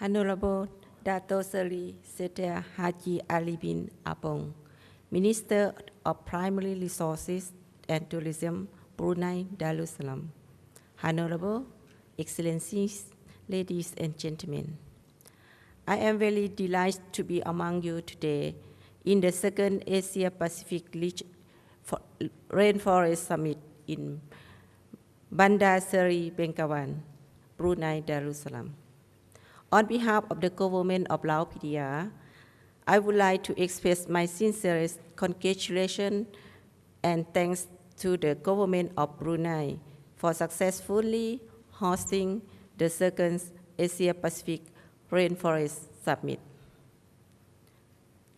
Honorable Dato Seri Setia Haji Ali bin Apong, Minister of Primary Resources and Tourism, Brunei Darussalam. Honorable Excellencies, ladies and gentlemen, I am very delighted to be among you today in the second Asia Pacific Rainforest Summit in Bandar Seri Begawan, Brunei Darussalam. On behalf of the government of Lao PDR, I would like to express my sincerest congratulations and thanks to the government of Brunei for successfully hosting the second Asia Pacific Rainforest Summit.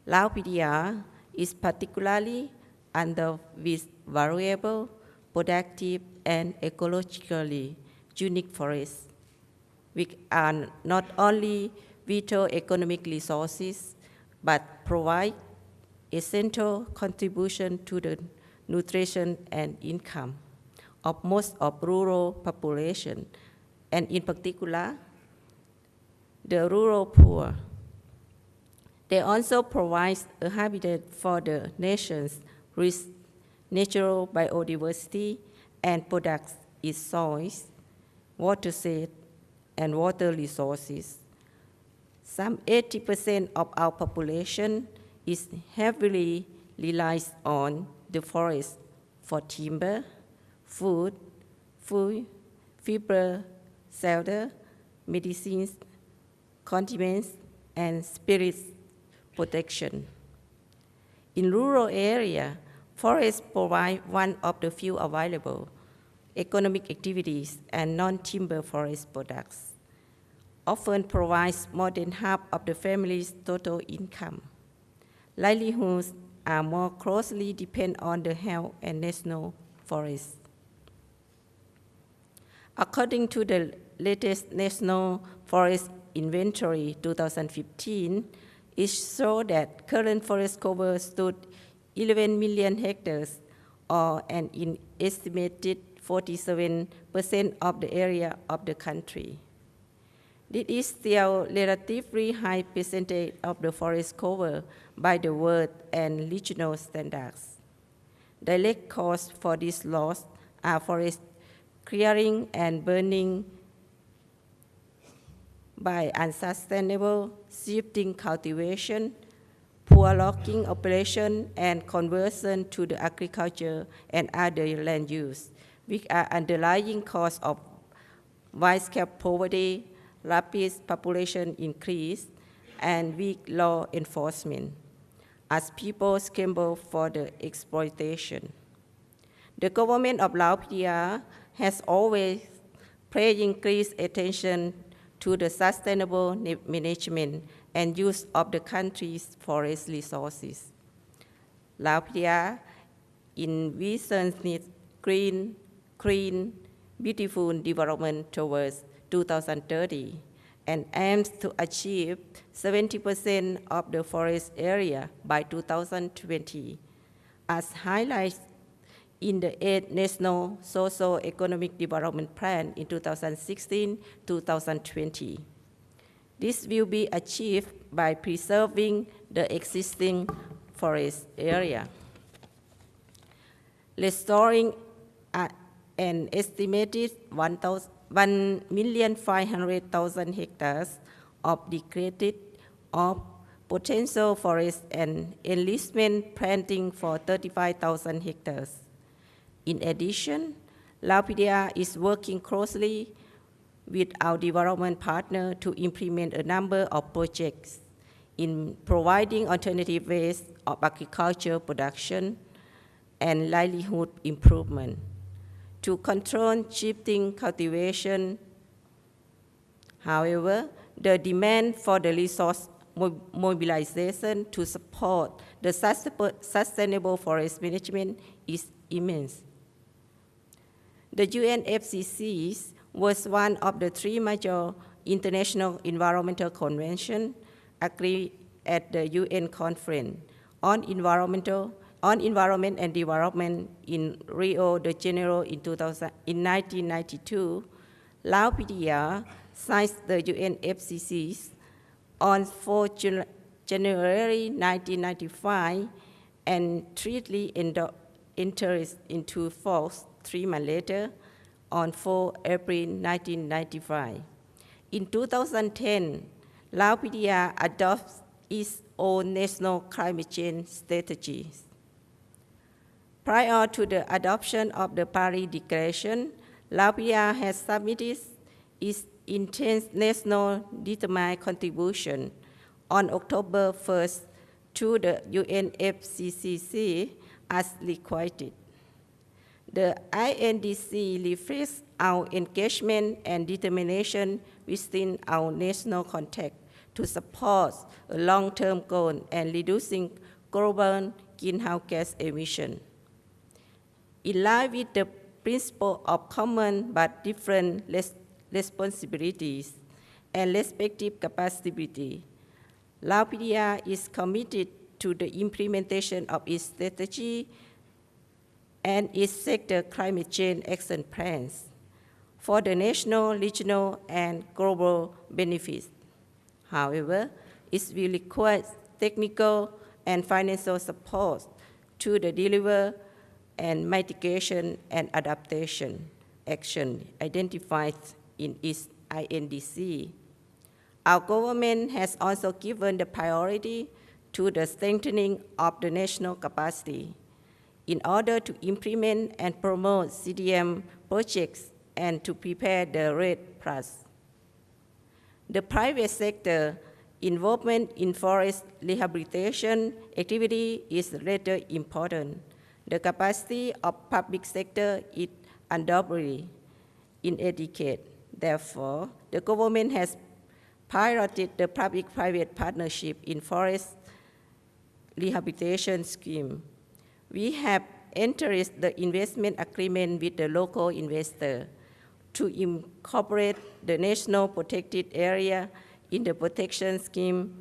Lao PDR is particularly under with variable, productive, and ecologically unique forests, which are not only vital economic resources, but provide essential contribution to the nutrition and income of most of rural population, and in particular, the rural poor. They also provide a habitat for the nation's rich natural biodiversity and products its soils, watershed, and water resources. Some 80% of our population is heavily relies on the forest for timber, food, food, fiber, shelter, medicines, condiments, and spirits protection. In rural area, forests provide one of the few available economic activities and non-timber forest products, often provides more than half of the family's total income. Livelihoods are more closely depend on the health and national forests. According to the latest National Forest Inventory 2015, it showed that current forest cover stood 11 million hectares or an estimated 47% of the area of the country. This is still relatively high percentage of the forest cover by the world and regional standards. Direct cause for this loss are forest clearing and burning by unsustainable shifting cultivation, poor logging operation, and conversion to the agriculture and other land use, which are underlying cause of widespread poverty, rapid population increase, and weak law enforcement as people scramble for the exploitation. The government of Lao PDR has always paid increased attention to the sustainable management and use of the country's forest resources. Lao PDR envisions green, clean, beautiful development towards 2030 and aims to achieve 70% of the forest area by 2020, as highlighted in the 8th National Socio-Economic Development Plan in 2016-2020. This will be achieved by preserving the existing forest area, restoring an estimated 1,500,000 hectares of degraded of potential forest and enlistment planting for 35,000 hectares. In addition, Lao PDR is working closely with our development partner to implement a number of projects in providing alternative ways of agriculture production and livelihood improvement to control shifting cultivation. However, the demand for the resource mobilization to support the sustainable forest management is immense. The UNFCCC was one of the three major international environmental conventions agreed at the UN conference on environmental on environment and development in Rio de Janeiro in, 2000, in 1992, Lao PDR signed the UNFCCC on 4 Jul- January 1995 and treaty entered into force three months later on 4 April 1995. In 2010, Lao PDR adopts its own national climate change strategies. Prior to the adoption of the Paris Declaration, Latvia has submitted its international determined contribution on October 1st to the UNFCCC as requested. The INDC reflects our engagement and determination within our national context to support a long-term goal and reducing global greenhouse gas emission. In line with the principle of common but different res- responsibilities and respective capacity, Latvia is committed to the implementation of its strategy and its sector climate change action plans for the national, regional, and global benefits. However, it will require technical and financial support to the deliver and mitigation and adaptation action identified in its INDC. Our government has also given the priority to the strengthening of the national capacity in order to implement and promote CDM projects and to prepare the REDD Plus. The private sector involvement in forest rehabilitation activity is rather important. The capacity of public sector is undoubtedly inadequate. Therefore, the government has piloted the public-private partnership in forest rehabilitation scheme. We have entered the investment agreement with the local investor to incorporate the national protected area in the protection scheme.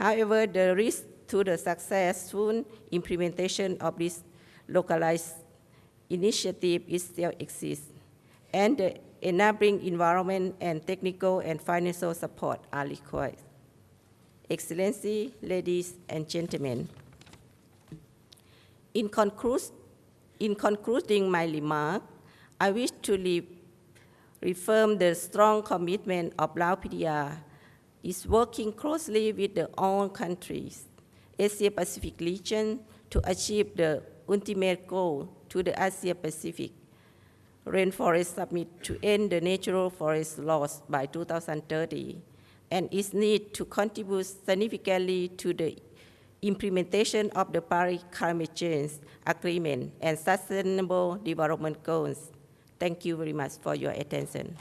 However, the risk to the successful implementation of this localized initiative is still exists, and the enabling environment and technical and financial support are required. Excellency, ladies and gentlemen, in, conclus- in concluding my remark, I wish to re- reaffirm the strong commitment of Lao PDR is working closely with the all countries, Asia Pacific region to achieve the ultimate goal to the Asia Pacific Rainforest Summit to end the natural forest loss by 2030 and its need to contribute significantly to the implementation of the Paris Climate Change Agreement and Sustainable Development Goals. Thank you very much for your attention.